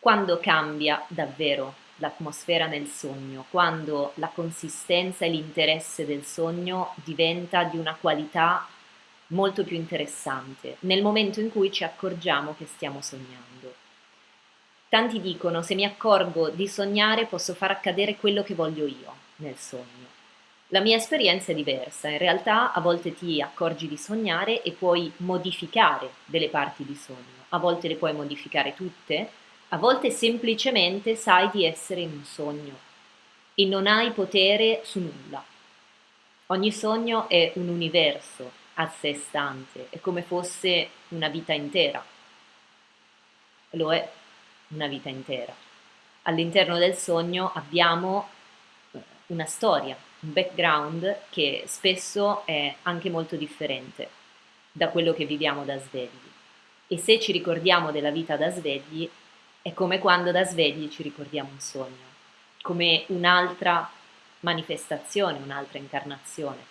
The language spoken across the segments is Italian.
quando cambia davvero l'atmosfera nel sogno, quando la consistenza e l'interesse del sogno diventa di una qualità molto più interessante, nel momento in cui ci accorgiamo che stiamo sognando. Tanti dicono se mi accorgo di sognare posso far accadere quello che voglio io nel sogno. La mia esperienza è diversa, in realtà a volte ti accorgi di sognare e puoi modificare delle parti di sogno, a volte le puoi modificare tutte, a volte semplicemente sai di essere in un sogno e non hai potere su nulla. Ogni sogno è un universo a sé stante, è come fosse una vita intera. Lo è una vita intera. All'interno del sogno abbiamo eh, una storia, un background che spesso è anche molto differente da quello che viviamo da svegli. E se ci ricordiamo della vita da svegli, è come quando da svegli ci ricordiamo un sogno, come un'altra manifestazione, un'altra incarnazione.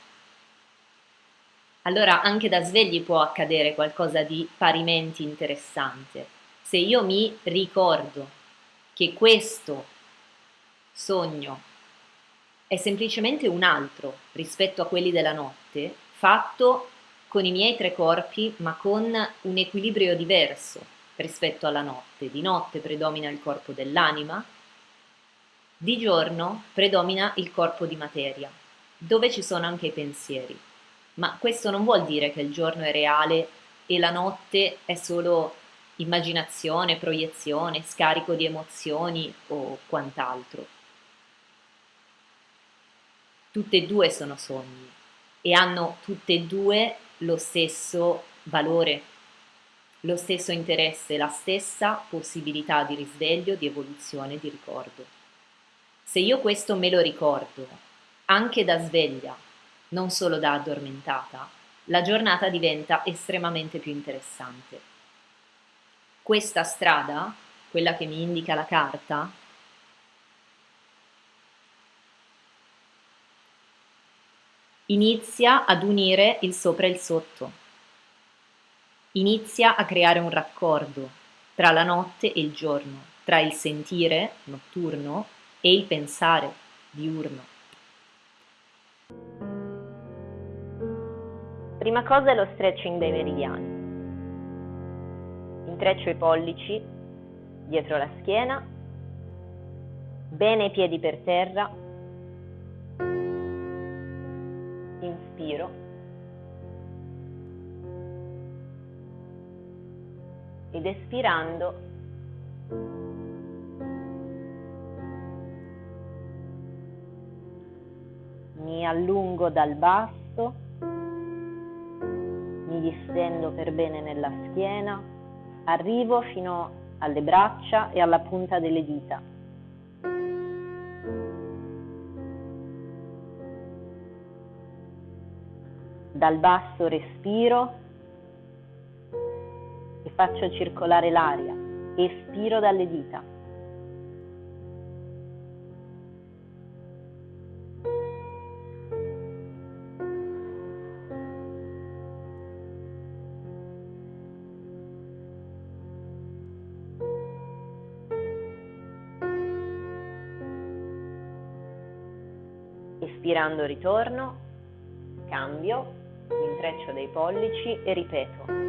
Allora anche da svegli può accadere qualcosa di parimenti interessante. Se io mi ricordo che questo sogno è semplicemente un altro rispetto a quelli della notte, fatto con i miei tre corpi ma con un equilibrio diverso, rispetto alla notte. Di notte predomina il corpo dell'anima, di giorno predomina il corpo di materia, dove ci sono anche i pensieri. Ma questo non vuol dire che il giorno è reale e la notte è solo immaginazione, proiezione, scarico di emozioni o quant'altro. Tutte e due sono sogni e hanno tutte e due lo stesso valore lo stesso interesse, la stessa possibilità di risveglio, di evoluzione, di ricordo. Se io questo me lo ricordo, anche da sveglia, non solo da addormentata, la giornata diventa estremamente più interessante. Questa strada, quella che mi indica la carta, inizia ad unire il sopra e il sotto Inizia a creare un raccordo tra la notte e il giorno, tra il sentire notturno e il pensare diurno. Prima cosa è lo stretching dei meridiani. Intreccio i pollici dietro la schiena, bene i piedi per terra, inspiro ed espirando mi allungo dal basso, mi distendo per bene nella schiena, arrivo fino alle braccia e alla punta delle dita. Dal basso respiro faccio circolare l'aria, espiro dalle dita. Espirando ritorno, cambio, intreccio dei pollici e ripeto.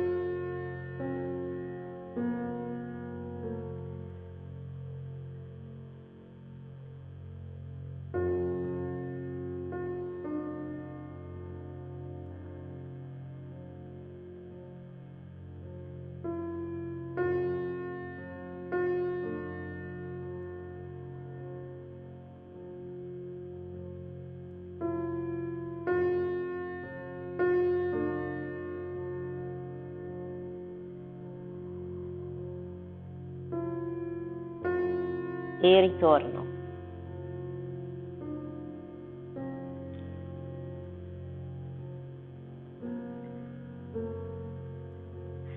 E ritorno.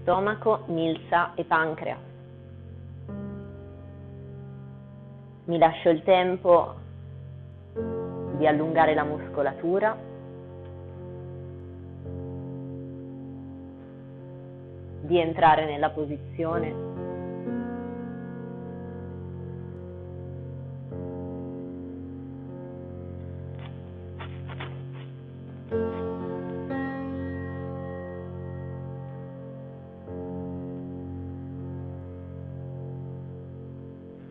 Stomaco, milza e pancreas. Mi lascio il tempo di allungare la muscolatura. di entrare nella posizione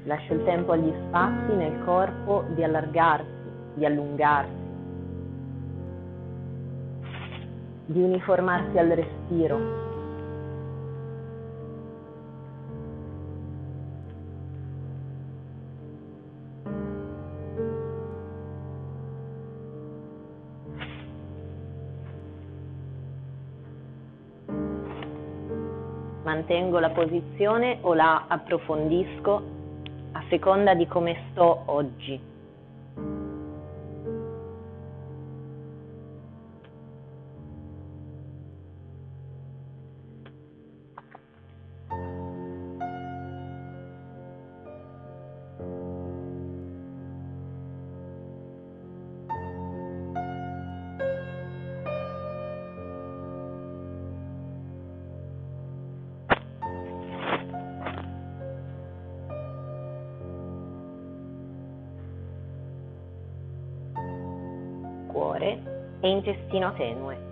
Lascio il tempo agli spazi nel corpo di allargarsi, di allungarsi, di uniformarsi al respiro. Mantengo la posizione o la approfondisco a seconda di come sto oggi. E intestino tenue.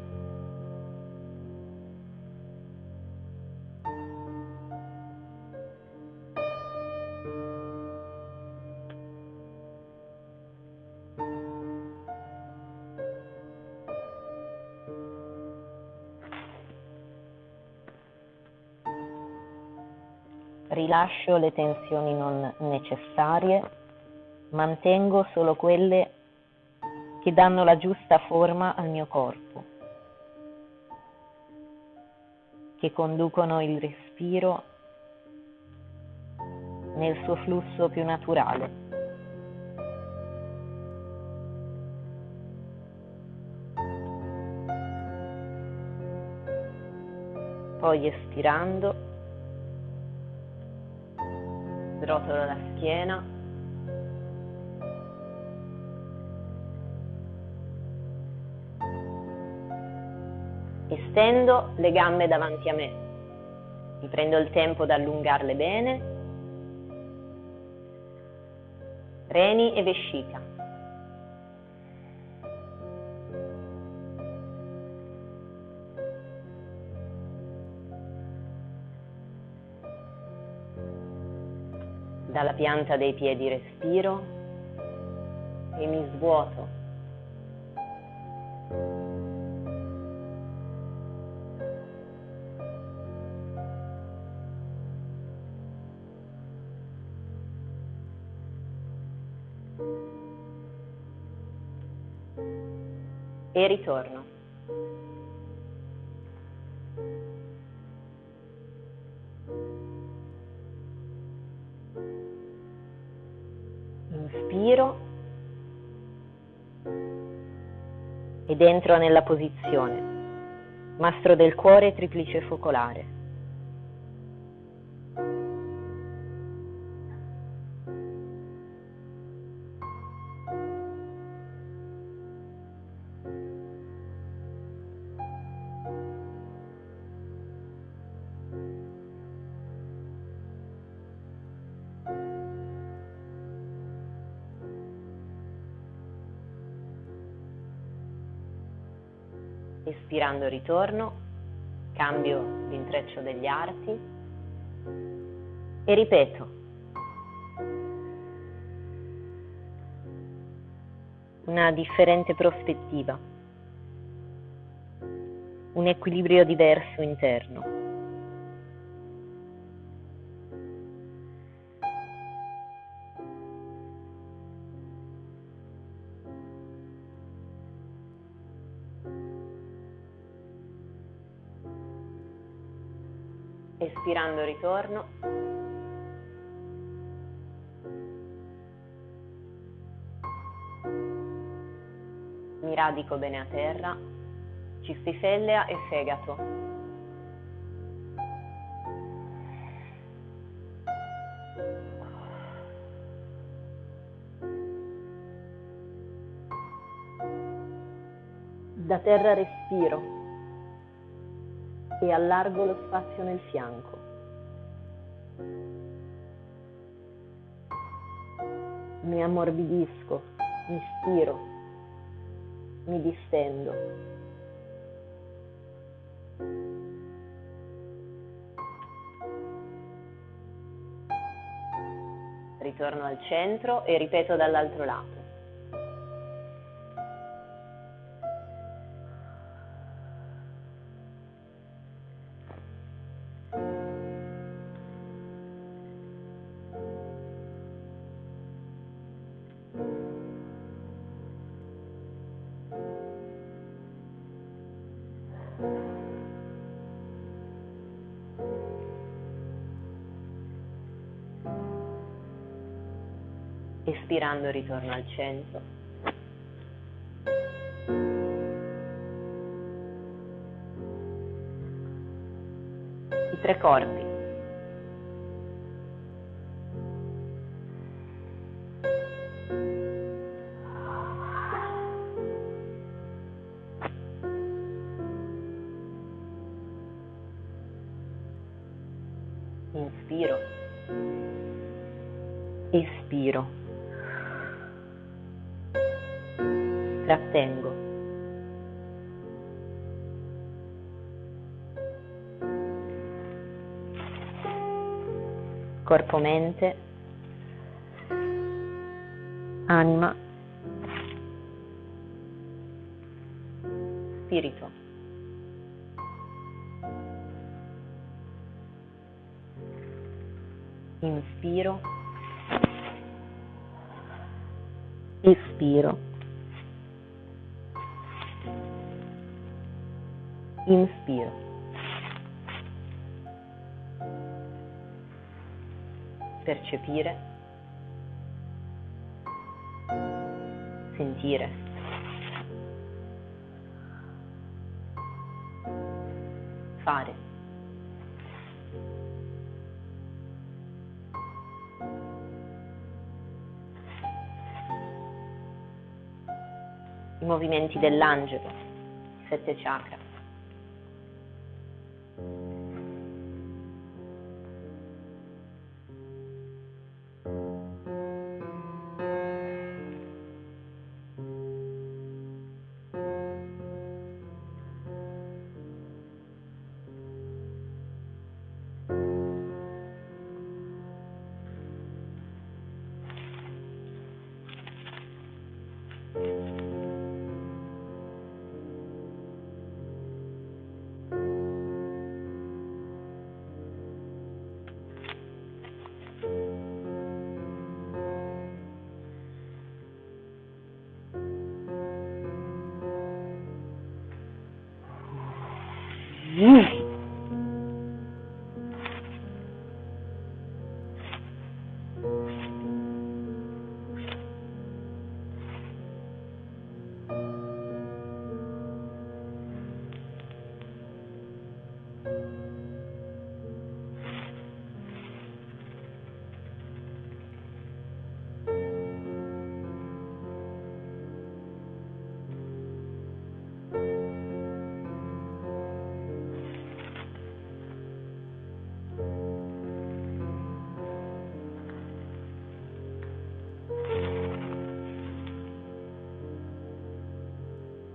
Rilascio le tensioni non necessarie, mantengo solo quelle che danno la giusta forma al mio corpo, che conducono il respiro nel suo flusso più naturale. Poi espirando, srotolo la schiena Estendo le gambe davanti a me. Mi prendo il tempo di allungarle bene. Reni e vescica. Dalla pianta dei piedi respiro e mi svuoto e ritorno. Inspiro ed entro nella posizione. Mastro del cuore triplice focolare. Espirando ritorno, cambio l'intreccio degli arti e ripeto. Una differente prospettiva, un equilibrio diverso interno. Espirando ritorno. Mi radico bene a terra, cistifellea e fegato. Da terra respiro e allargo lo spazio nel fianco. Mi ammorbidisco, mi stiro, mi distendo. Ritorno al centro e ripeto dall'altro lato. Espirando ritorno al centro. I tre corpi. Inspiro. Espiro. Trattengo. Corpo, mente, anima, spirito. Inspiro, espiro. Inspiro. Percepire, sentire. Fare. I movimenti dell'angelo, sette chakra.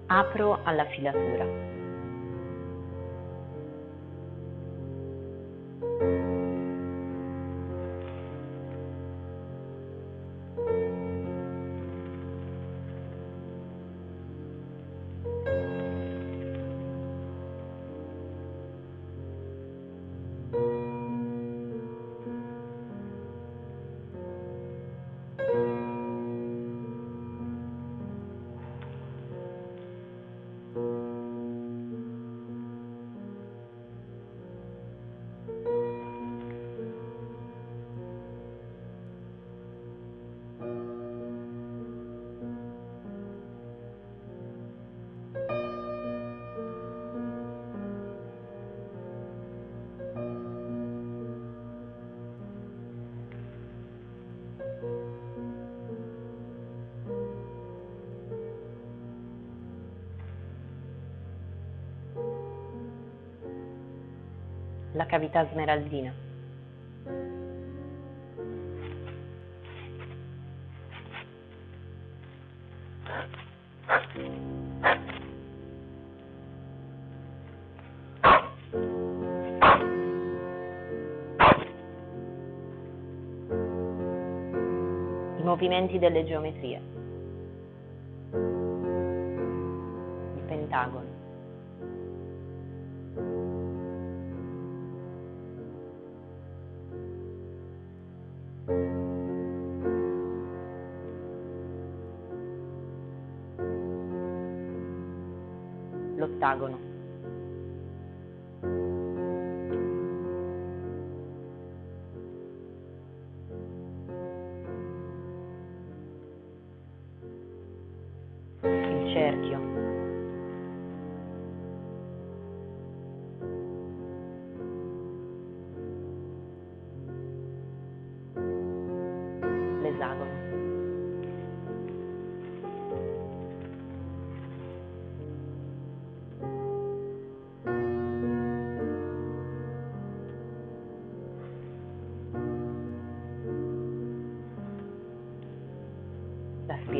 Apro alla filatura. La cavità smeraldina. movimenti delle geometrie, il pentagono. L'ottagono.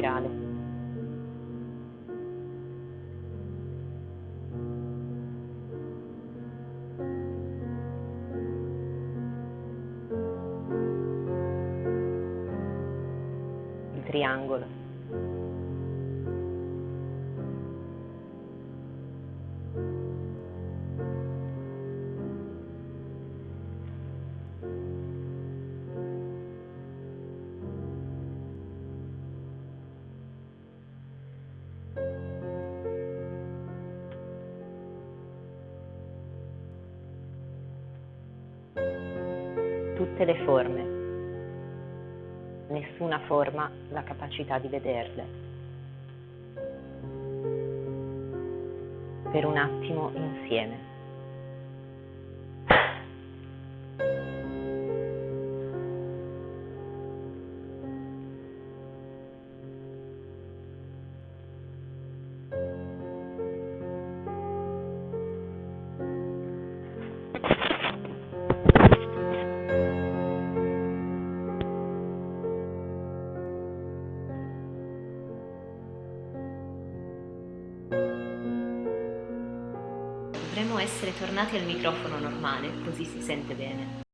Spirale. Triangolo. Tutte le forme. Nessuna forma la capacità di vederle. Per un attimo insieme. Essere tornati al microfono normale, così si sente bene.